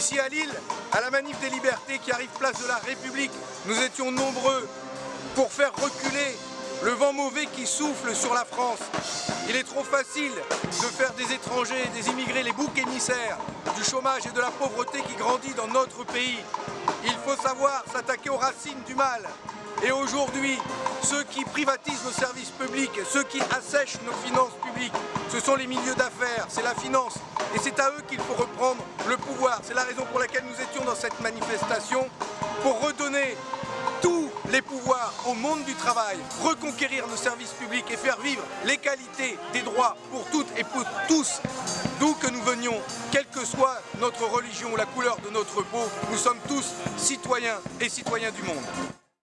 Ici à Lille, à la manif des libertés qui arrive place de la République, nous étions nombreux pour faire reculer le vent mauvais qui souffle sur la France. Il est trop facile de faire des étrangers, des immigrés, les boucs émissaires du chômage et de la pauvreté qui grandit dans notre pays. Il faut savoir s'attaquer aux racines du mal. Et aujourd'hui, ceux qui privatisent nos services publics, ceux qui assèchent nos finances publiques, ce sont les milieux d'affaires, c'est la finance. Et c'est à eux qu'il faut reprendre le pouvoir. C'est la raison pour laquelle nous étions dans cette manifestation, pour redonner tous les pouvoirs au monde du travail, reconquérir nos services publics et faire vivre l'égalité des droits pour toutes et pour tous, d'où que nous venions, quelle que soit notre religion ou la couleur de notre peau, nous sommes tous citoyens et citoyens du monde.